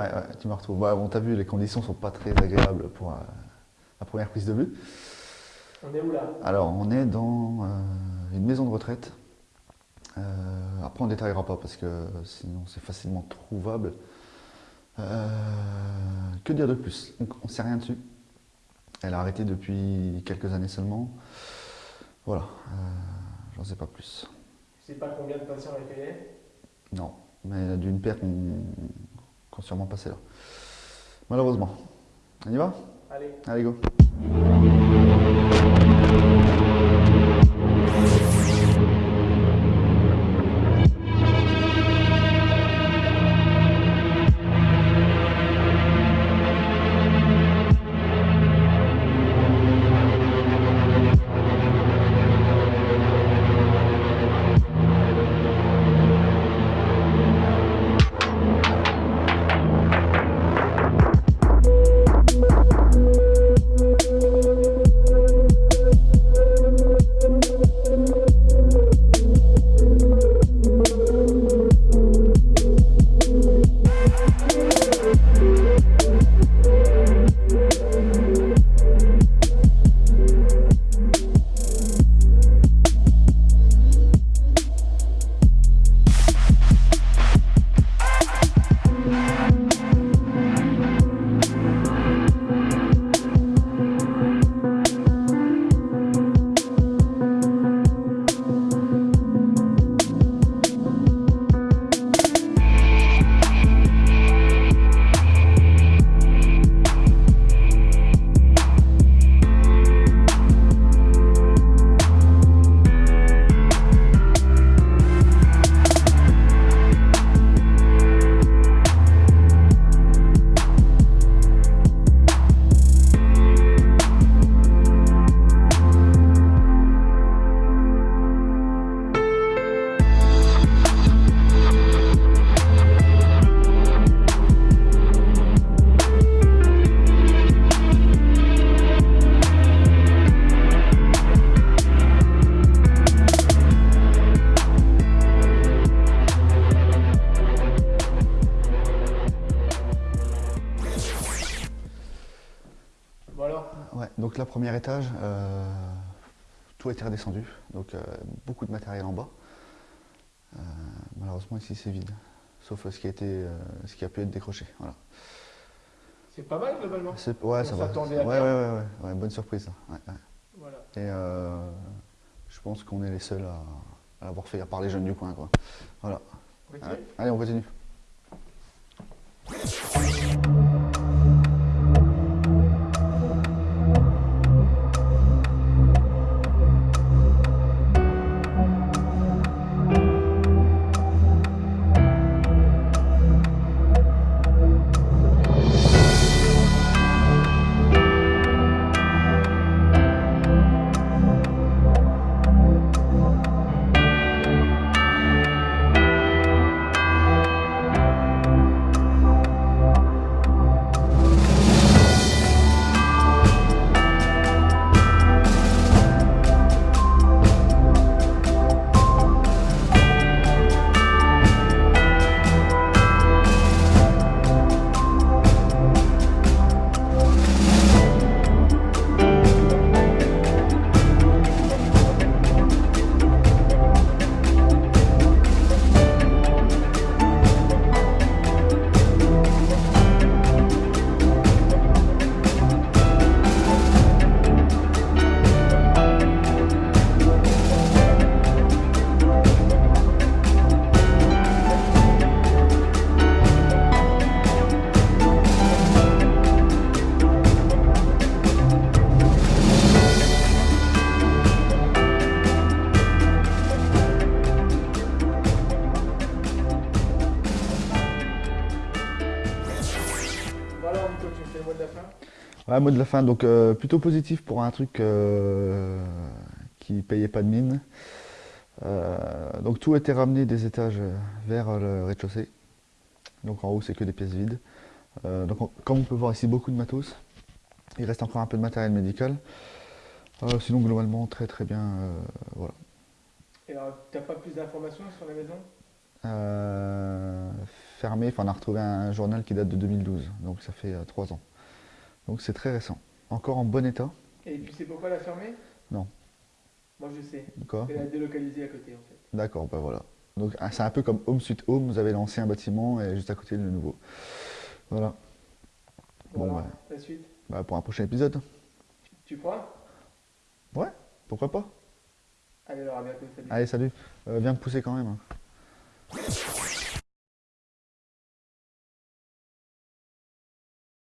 Ouais, ouais, tu me retrouves. Bah, bon, t'as vu, les conditions sont pas très agréables pour euh, la première prise de vue. On est où là? Alors, on est dans euh, une maison de retraite. Euh, après, on ne détaillera pas parce que sinon c'est facilement trouvable. Que dire de plus? On ne sait rien dessus. Elle a arrêté depuis quelques années seulement. Voilà, j'en sais pas plus. Je sais pas combien de patients accueillés. Non, mais d'une paire qu'on sûrement passé là. Malheureusement. On y va? Allez. Allez, go. Ouais, donc là, premier étage, euh, tout a été redescendu, donc euh, beaucoup de matériel en bas. Euh, malheureusement, ici, c'est vide, sauf ce qui a, été, ce qui a pu être décroché. Voilà. c'est pas mal globalement. Ouais, On ça va. Ouais, à ouais, ouais, bonne surprise. Voilà. Et je pense qu'on est les seuls à, à l'avoir fait, à part les jeunes du coin. Quoi. Voilà. Allez, on continue. Tu me fais le mot de la fin? Ouais, mot de la fin, donc euh, plutôt positif pour un truc euh, qui payait pas de mine. Euh, donc tout a été ramené des étages vers le rez-de-chaussée. Donc en haut, c'est que des pièces vides. Donc on- comme on peut voir ici, beaucoup de matos. Il reste encore un peu de matériel médical. Sinon, globalement, très très bien. voilà. Et alors, t'as pas plus d'informations sur la maison? Fermé. Enfin, on a retrouvé un journal qui date de 2012, donc ça fait euh, trois ans. Donc c'est très récent. Encore en bon état. Et tu sais pourquoi la fermer? Non. Moi je sais. Quoi? Elle a délocalisé à côté en fait. D'accord, bah voilà. Donc ah, c'est un peu comme Home Sweet Home, vous avez l'ancien bâtiment et juste à côté le nouveau. Voilà, Bon, Bon, ouais. la suite. bah, pour un prochain épisode. Tu crois? Pourquoi pas Allez alors à bientôt, salut. Allez, salut. Euh, viens me pousser quand même. hein.